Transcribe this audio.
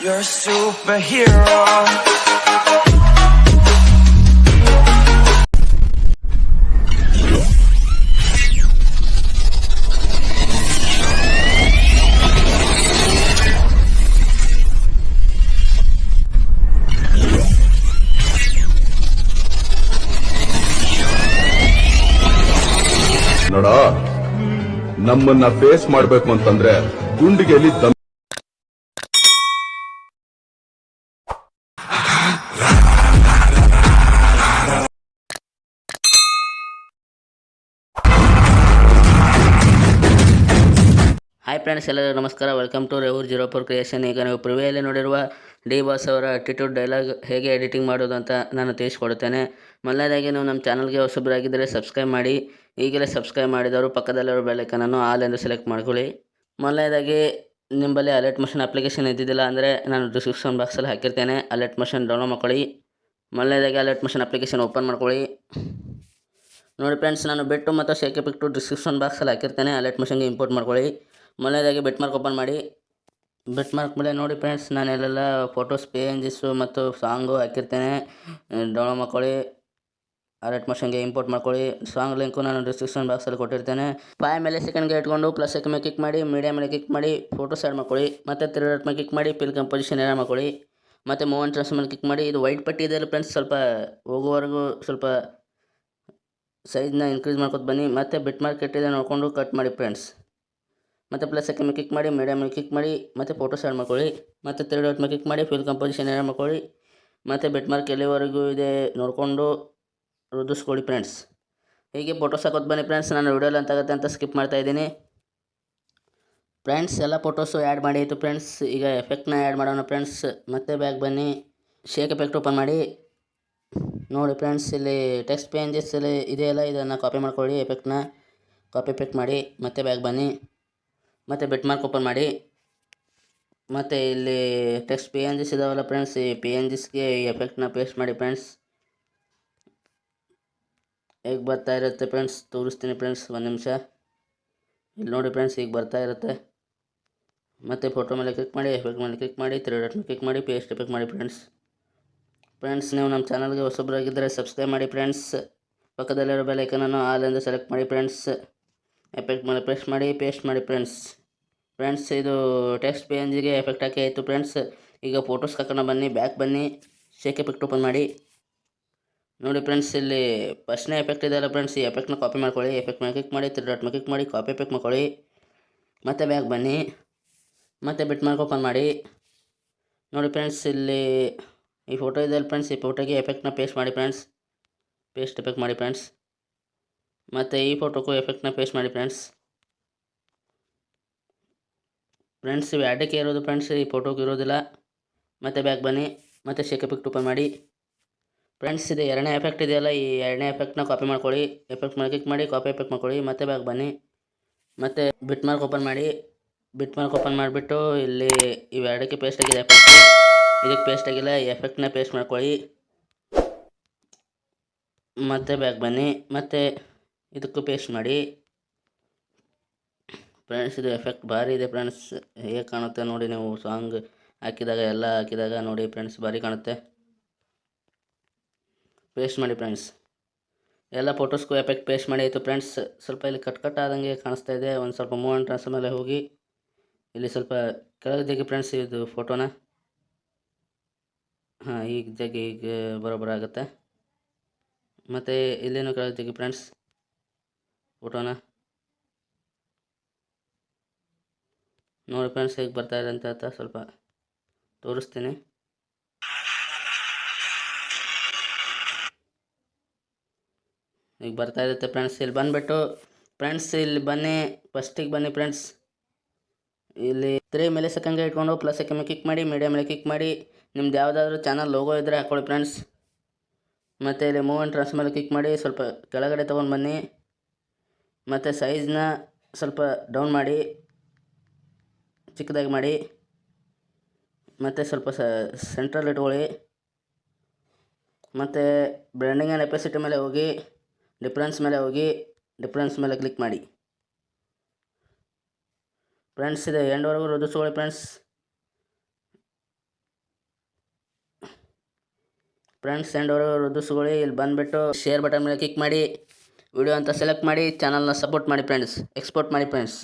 You're a superhero. ನೋಡ ನಮ್ಮನ್ನ face ಮಾಡ್ಬೇಕು ಅಂತಂದ್ರೆ ಗುಂಡಿಗೆಲಿ ಹಾಯ್ ಫ್ರೆಂಡ್ಸ್ ಎಲ್ಲರಿಗೂ ನಮಸ್ಕಾರ. Welcome to ರೆವೂರ್ zero four creation ಈಗ ನೀವು ಪ್ರಿವಿಯಲ್ಲಿ ನೋಡಿರುವ ಡಿ ಬಾಸ್ ಅವರ ಅಟಿಟ್ಯೂಡ್ ಡೈಲಾಗ್ ಹೇಗೆ ಎಡಿಟಿಂಗ್ ಮಾಡೋದು ಅಂತ ನಾನು ತಿಳಿಸ್ಕೊಡ್ತೇನೆ ಮೊದಲನೇದಾಗಿ ನೀವು ನಮ್ಮ ಚಾನಲ್ಗೆ ಹೊಸಬರಾಗಿದ್ದರೆ ಸಬ್ಸ್ಕ್ರೈಬ್ ಮಾಡಿ. ಈಗಲೇ ಸಬ್ಸ್ಕ್ರೈಬ್ ಮಾಡಿದವರು ಪಕ್ಕದಲ್ಲಿರೋ ಬೆಲ್ಲೈಕನನ್ನು ಆಲ್ ಎಂದು ಸೆಲೆಕ್ಟ್ ಮಾಡ್ಕೊಳ್ಳಿ. ಮೊದಲನೇದಾಗಿ, ನಿಮ್ಮಲ್ಲಿ ಅಲರ್ಟ್ ಮಷನ್ ಅಪ್ಲಿಕೇಶನ್ ಇದ್ದಿದ್ದಿಲ್ಲ ಅಂದರೆ ನಾನು ಡಿಸ್ಕ್ರಿಪ್ಷನ್ ಬಾಕ್ಸಲ್ಲಿ ಹಾಕಿರ್ತೇನೆ. ಅಲರ್ಟ್ ಮಷನ್ ಡೌನ್ಲೋಡ್ ಮಾಡ್ಕೊಳ್ಳಿ. ಮೊದಲನೇದಾಗಿ ಅಲರ್ಟ್ ಮಷನ್ ಅಪ್ಲಿಕೇಶನ್ ಓಪನ್ ಮಾಡ್ಕೊಳ್ಳಿ. ನೋಡಿ ಫ್ರೆಂಡ್ಸ್ ನಾನು ಬಿಟ್ಟು ಮತ್ತು ಶೇಕೆ ಬಿಟ್ಟು ಡಿಸ್ಕ್ರಿಪ್ಷನ್ ಬಾಕ್ಸಲ್ಲಿ ಹಾಕಿರ್ತೇನೆ. ಅಲರ್ಟ್ ಮಷನ್ಗೆ ಇಂಪೋರ್ಟ್ ಮಾಡ್ಕೊಳ್ಳಿ. ಮೊದಲನೇದಾಗಿ ಬೆಟ್ ಮಾರ್ಕ್ ಓಪನ್ ಮಾಡಿ. ಬೆಟ್ ಮಾರ್ಕ್ ಮೇಲೆ ನೋಡಿ ಫ್ರೆಂಡ್ಸ್ ನಾನು ಎಲ್ಲೆಲ್ಲ ಫೋಟೋಸ್ ಪೇಂಜಸ್ಸು ಮತ್ತು ಸಾಂಗು ಹಾಕಿರ್ತೇನೆ. ಡೌನ್ಲೋಡ್ ಮಾಡ್ಕೊಳ್ಳಿ. ಅಲರ್ಟ್ ಮಷನ್ಗೆ ಇಂಪೋರ್ಟ್ ಮಾಡ್ಕೊಳ್ಳಿ. ಸಾಂಗ್ ಲಿಂಕು ನಾನು ಡಿಸ್ಕ್ರಿಪ್ಷನ್ ಬಾಕ್ಸಲ್ಲಿ ಕೊಟ್ಟಿರ್ತೇನೆ. ಫೈವ್ ಮೇಲೆ ಸೆಕೆಂಡ್ಗೆ ಇಟ್ಕೊಂಡು ಪ್ಲಸ್ ಮೇಲೆ ಕ್ಲಿಕ್ ಮಾಡಿ ಮೀಡಿಯಾ ಮೇಲೆ ಕ್ಲಿಕ್ ಮಾಡಿ ಫೋಟೋಸ್ ಆ್ಯಡ್ ಮಾಡ್ಕೊಳ್ಳಿ. ಮತ್ತು ರೇಟ್ ಮೇಲೆ ಕ್ಲಿಕ್ ಮಾಡಿ ಪಿಲ್ ಕಂಪೋಸಿಷನ್ ಆ್ಯಡ್ ಮಾಡ್ಕೊಳ್ಳಿ. ಮತ್ತು ಮೂವನ್ ಟ್ರಾನ್ಸ್ ಮೇಲೆ ಕ್ಲಿಕ್ ಮಾಡಿ. ಇದು ವೈಟ್ ಪಟ್ಟಿ ಇದೆಯಲ್ಲ ಫ್ರೆಂಡ್ಸ್ ಸ್ವಲ್ಪ ಹೋಗುವವರೆಗೂ ಸ್ವಲ್ಪ ಸೈಜ್ನ ಇನ್ಕ್ರೀಸ್ ಮಾಡ್ಕೊತ ಬನ್ನಿ. ಮತ್ತು ಬಿಟ್ ಮಾರ್ಕೆಟ್ ಇದೆ ನೋಡಿಕೊಂಡು ಕಟ್ ಮಾಡಿ ಫ್ರೆಂಡ್ಸ್ ಮತ್ತು ಪ್ಲಸ್ ಸೆಕೆಂಡ್ ಕ್ಲಿಕ್ ಮಾಡಿ ಮೀಡಿಯಮ್ ಕ್ಲಿಕ್ ಮಾಡಿ, ಮತ್ತು ಫೋಟೋಸ್ ಆ್ಯಡ್ ಮಾಡ್ಕೊಳ್ಳಿ, ಮತ್ತು ತ್ರೀ ಡಾಟ್ ಮೇಲೆ ಕ್ಲಿಕ್ ಮಾಡಿ ಫಿಲ್ ಕಂಪೋಸಿಷನ್ ಆ್ಯಡ್ ಮಾಡ್ಕೊಳ್ಳಿ, ಮತ್ತು ಬೆಟ್ ಮಾರ್ಕ್ ಎಲ್ಲಿವರೆಗೂ ಇದೆ ನೋಡಿಕೊಂಡು ರುದಿಸ್ಕೊಳ್ಳಿ ಫ್ರೆಂಡ್ಸ್ ಹೀಗೆ ಫೋಟೋಸ್ ಹಾಕೋದು ಬನ್ನಿ ಫ್ರೆಂಡ್ಸ್ ನಾನು ವೀಡಿಯೋಲ್ಲಿ ಅಂತ ಆಗುತ್ತೆ ಅಂತ ಸ್ಕಿಪ್ ಮಾಡ್ತಾ ಇದ್ದೀನಿ. ಫ್ರೆಂಡ್ಸ್ ಎಲ್ಲ ಫೋಟೋಸು ಆ್ಯಡ್ ಮಾಡಿ ಆಯಿತು ಫ್ರೆಂಡ್ಸ್ ಈಗ ಎಫೆಕ್ಟ್ನ ಆ್ಯಡ್ ಮಾಡೋಣ ಫ್ರೆಂಡ್ಸ್ ಮತ್ತೆ ಬ್ಯಾಗ್ ಬನ್ನಿ. ಶೇಕ್ ಎಫೆಕ್ಟ್ ಓಪನ್ ಮಾಡಿ. ನೋಡಿ ಫ್ರೆಂಡ್ಸ್ ಇಲ್ಲಿ ಟೆಕ್ಸ್ಟ್ ಪೇಂಜಸ್ ಇಲ್ಲಿ ಇದೆಯಲ್ಲ, ಇದನ್ನು ಕಾಪಿ ಮಾಡ್ಕೊಳ್ಳಿ ಎಫೆಕ್ಟ್ನ ಕಾಪಿ ಎಫೆಕ್ಟ್ ಮಾಡಿ, ಮತ್ತೆ ಬ್ಯಾಗ್ ಬನ್ನಿ. ಮತ್ತು ಬೆಟ್ ಮಾರ್ಕ್ ಓಪನ್ ಮಾಡಿ. ಮತ್ತು ಇಲ್ಲಿ ಟೆಕ್ಸ್ಟ್ ಪಿ ಎನ್ ಜಿಸ್ ಇದಾವಲ್ಲ ಫ್ರೆಂಡ್ಸ್ ಈ ಪಿ ಎನ್ ಜಿಸ್ಗೆ ಈ ಎಫೆಕ್ಟ್ನ ಪೇಸ್ಟ್ ಮಾಡಿ ಫ್ರೆಂಡ್ಸ್ ಹೇಗೆ ಬರ್ತಾ ಇರುತ್ತೆ ಫ್ರೆಂಡ್ಸ್ ತೋರಿಸ್ತೀನಿ ಫ್ರೆಂಡ್ಸ್ ಒಂದು ನಿಮಿಷ. ಇಲ್ಲಿ ನೋಡಿ ಫ್ರೆಂಡ್ಸ್ ಈಗ ಬರ್ತಾ ಇರುತ್ತೆ. ಮತ್ತು ಫೋಟೋ ಮೇಲೆ ಕ್ಲಿಕ್ ಮಾಡಿ ಎಫೆಕ್ಟ್ ಮೇಲೆ ಕ್ಲಿಕ್ ಮಾಡಿ ತ್ರೀ ಡಾಟ್ ಕ್ಲಿಕ್ ಮಾಡಿ ಪೇಸ್ಟ್ ಎಫೆಕ್ಟ್ ಮಾಡಿ ಫ್ರೆಂಡ್ಸ್ ಫ್ರೆಂಡ್ಸ್ ನೀವು ನಮ್ಮ ಚಾನಲ್ಗೆ ಹೊಸಬ್ರಾಗಿದ್ದರೆ ಸಬ್ಸ್ಕ್ರೈಬ್ ಮಾಡಿ ಫ್ರೆಂಡ್ಸ್ ಪಕ್ಕದಲ್ಲಿರೋ ಬೆಲ್ ಐಕನನ್ನು ಆಲ್ ಎಂದು ಸೆಲೆಕ್ಟ್ ಮಾಡಿ ಫ್ರೆಂಡ್ಸ್ ಎಫೆಕ್ಟ್ ಮೇಲೆ ಪ್ರೆಸ್ ಮಾಡಿ ಪೇಸ್ಟ್ ಮಾಡಿ ಫ್ರೆಂಡ್ಸ್ ಫ್ರೆಂಡ್ಸ್ ಇದು ಟೆಕ್ಸ್ಟ್ ಪಿ ಎನ್ ಜಿಗೆ ಎಫೆಕ್ಟ್ ಹಾಕಿ ಆಯಿತು. ಫ್ರೆಂಡ್ಸ್ ಈಗ ಫೋಟೋಸ್ ಹಾಕೋಣ ಬನ್ನಿ ಬ್ಯಾಕ್ ಬನ್ನಿ ಶೇಕ್ ಎಫೆಕ್ಟ್ ಓಪನ್ ಮಾಡಿ. ನೋಡಿ ಫ್ರೆಂಡ್ಸ್ ಇಲ್ಲಿ ಫಸ್ಟ್ನೇ ಎಫೆಕ್ಟ್ ಇದೆಯಲ್ಲ ಫ್ರೆಂಡ್ಸ್ ಈ ಎಫೆಕ್ಟ್ನ ಕಾಪಿ ಮಾಡ್ಕೊಳ್ಳಿ. ಎಫೆಕ್ಟ್ ಮೇಲೆ ಕ್ಲಿಕ್ ಮಾಡಿ ತ್ರೀ ಡಾಟ್ ಮೇಲೆ ಕ್ಲಿಕ್ ಮಾಡಿ ಕಾಪಿ ಎಫೆಕ್ಟ್ ಮಾಡ್ಕೊಳ್ಳಿ. ಮತ್ತೆ ಬ್ಯಾಕ್ ಬನ್ನಿ, ಮತ್ತೆ ಬಿಟ್ ಮಾರ್ಕ್ ಓಪನ್ ಮಾಡಿ. ನೋಡಿ ಫ್ರೆಂಡ್ಸ್ ಇಲ್ಲಿ ಈ ಫೋಟೋ ಇದೆಯಲ್ಲ ಫ್ರೆಂಡ್ಸ್ ಈ ಫೋಟೋಗೆ ಎಫೆಕ್ಟ್ನ ಪೇಸ್ಟ್ ಮಾಡಿ ಫ್ರೆಂಡ್ಸ್ ಪೇಸ್ಟ್ ಎಫೆಕ್ಟ್ ಮಾಡಿ ಫ್ರೆಂಡ್ಸ್ ಮತ್ತು ಈ ಫೋಟೋಕ್ಕೂ ಎಫೆಕ್ಟ್ನ ಪೇಸ್ಟ್ ಮಾಡಿ ಫ್ರೆಂಡ್ಸ್ ಫ್ರೆಂಡ್ಸ್ ಇವು ಇರೋದು ಫ್ರೆಂಡ್ಸ್ ಈ ಫೋಟೋಗೆ ಇರೋದಿಲ್ಲ. ಮತ್ತು ಬ್ಯಾಕ್ ಬನ್ನಿ, ಮತ್ತು ಶೇಕ್ ಎಫೆಕ್ಟ್ ಟೂಪನ್ ಮಾಡಿ. ಫ್ರೆಂಡ್ಸ್ ಇದು ಎರಡನೇ ಎಫೆಕ್ಟ್ ಇದೆಯಲ್ಲ, ಈ ಎರಡನೇ ಎಫೆಕ್ಟ್ನ ಕಾಪಿ ಮಾಡ್ಕೊಳ್ಳಿ. ಎಫೆಕ್ಟ್ ಮೇಲೆ ಕ್ಲಿಕ್ ಮಾಡಿ ಕಾಪಿ ಎಫೆಕ್ಟ್ ಮಾಡ್ಕೊಳ್ಳಿ. ಮತ್ತೆ ಬ್ಯಾಕ್ ಬನ್ನಿ, ಮತ್ತು ಬಿಟ್ ಮಾರ್ಕ್ ಓಪನ್ ಮಾಡಿ. ಬಿಟ್ ಮಾರ್ಕ್ ಓಪನ್ ಮಾಡಿಬಿಟ್ಟು, ಇಲ್ಲಿ ಇವೆರಡಕ್ಕೆ ಪೇಸ್ಟ್ ಆಗಿದೆ ಎಫೆಕ್ಟ್ ಇದಕ್ಕೆ ಪೇಸ್ಟ್ ಆಗಿಲ್ಲ, ಈ ಎಫೆಕ್ಟ್ನ ಪೇಸ್ಟ್ ಮಾಡ್ಕೊಳ್ಳಿ. ಮತ್ತೆ ಬ್ಯಾಕ್ ಬನ್ನಿ, ಮತ್ತು ಇದಕ್ಕೂ ಪೇಸ್ಟ್ ಮಾಡಿ. ಫ್ರೆಂಡ್ಸ್, ಇದು ಎಫೆಕ್ಟ್ ಭಾರಿ ಇದೆ ಫ್ರೆಂಡ್ಸ್. ಹೇಗೆ ಕಾಣುತ್ತೆ ನೋಡಿ ನೀವು ಸಾಂಗ್ ಹಾಕಿದಾಗ, ಎಲ್ಲ ಹಾಕಿದಾಗ ನೋಡಿ ಫ್ರೆಂಡ್ಸ್, ಭಾರಿ ಕಾಣುತ್ತೆ. ಪೇಸ್ಟ್ ಮಾಡಿ ಫ್ರೆಂಡ್ಸ್. ಎಲ್ಲ ಫೋಟೋಸ್ಗೂ ಎಫೆಕ್ಟ್ ಪೇಸ್ಟ್ ಮಾಡಿ ಆಯಿತು ಫ್ರೆಂಡ್ಸ್. ಸ್ವಲ್ಪ ಇಲ್ಲಿ ಕಟ್ ಕಟ್ ಆದಂಗೆ ಕಾಣಿಸ್ತಾ ಇದೆ. ಒಂದು ಸ್ವಲ್ಪ ಮೂವ್ ಆ್ಯಂಡ್ ಟ್ರಾನ್ಸ್ ಮೇಲೆ ಹೋಗಿ ಇಲ್ಲಿ ಸ್ವಲ್ಪ ಕೆಳಗೆ ತೆಗಿ ಫ್ರೆಂಡ್ಸ್, ಇದು ಫೋಟೋನ. ಹಾಂ, ಈಗ ತೆಗಿ, ಈಗ ಬರೋಬ್ಬರ ಆಗುತ್ತೆ. ಮತ್ತು ಇಲ್ಲೇನು ಕೆಳಗೆ ತೆಗಿ ಫ್ರೆಂಡ್ಸ್, ಫೋಟೋನ. ನೋಡಿ ಫ್ರೆಂಡ್ಸ್ ಹೇಗೆ ಬರ್ತಾ ಇದೆ ಅಂತ ಹೇಳ್ತಾ ಸ್ವಲ್ಪ ತೋರಿಸ್ತೀನಿ. ಈಗ ಬರ್ತಾ ಇರುತ್ತೆ ಫ್ರೆಂಡ್ಸ್, ಇಲ್ಲಿ ಬಂದುಬಿಟ್ಟು ಫ್ರೆಂಡ್ಸ್, ಇಲ್ಲಿ ಬನ್ನಿ ಫಸ್ಟಿಗೆ ಬನ್ನಿ ಫ್ರೆಂಡ್ಸ್. ಇಲ್ಲಿ ತ್ರೀ ಮೇಲೆ ಸೆಕೆಂಡ್ಗೆ ಇಟ್ಕೊಂಡು ಪ್ಲಸ್ ಸೆಕೆಂಡ್ ಕ್ಲಿಕ್ ಮಾಡಿ ಮೀಡಿಯಾ ಮೇಲೆ ಕ್ಲಿಕ್ ಮಾಡಿ, ನಿಮ್ದು ಯಾವುದಾದ್ರೂ ಚಾನಲ್ ಲೋಗೋ ಇದ್ದರೆ ಹಾಕ್ಕೊಳ್ಳಿ ಫ್ರೆಂಡ್ಸ್. ಮತ್ತು ಇಲ್ಲಿ ಮೂವ್ ಆ್ಯಂಡ್ ಟ್ರಾನ್ಸ್ ಮೇಲೆ ಕ್ಲಿಕ್ ಮಾಡಿ, ಸ್ವಲ್ಪ ಕೆಳಗಡೆ ತೊಗೊಂಡು ಬನ್ನಿ. ಮತ್ತು ಸೈಜ್ನ ಸ್ವಲ್ಪ ಡೌನ್ ಮಾಡಿ. ಚಿಕ್ಕದಾಗಿ ಮಾಡಿ, ಮತ್ತು ಸ್ವಲ್ಪ ಸೆಂಟ್ರಲ್ಲಿ ಇಟ್ಕೊಳ್ಳಿ. ಮತ್ತು ಬ್ರ್ಯಾಂಡಿಂಗ್ ಆ್ಯಂಡ್ ಎಪಾಸಿಟಿ ಮೇಲೆ ಹೋಗಿ ಡಿಫ್ರೆನ್ಸ್ ಮೇಲೆ ಹೋಗಿ ಡಿಫ್ರೆನ್ಸ್ ಮೇಲೆ ಕ್ಲಿಕ್ ಮಾಡಿ. ಫ್ರೆಂಡ್ಸ್ ಇದೆ, ಎಂಡ್ವರೆಗೂ ರುದಿಸ್ಕೊಳ್ಳಿ ಫ್ರೆಂಡ್ಸ್ ಫ್ರೆಂಡ್ಸ್ ಎಂಡ್ವರೆಗೂ ರುದಿಸ್ಕೊಳ್ಳಿ ಇಲ್ಲಿ ಬಂದುಬಿಟ್ಟು ಶೇರ್ ಬಟನ್ ಮೇಲೆ ಕ್ಲಿಕ್ ಮಾಡಿ. ವಿಡಿಯೋ ಅಂತ ಸೆಲೆಕ್ಟ್ ಮಾಡಿ ಚಾನಲ್ನ ಸಪೋರ್ಟ್ ಮಾಡಿ ಫ್ರೆಂಡ್ಸ್ ಎಕ್ಸ್ಪೋರ್ಟ್ ಮಾಡಿ ಫ್ರೆಂಡ್ಸ್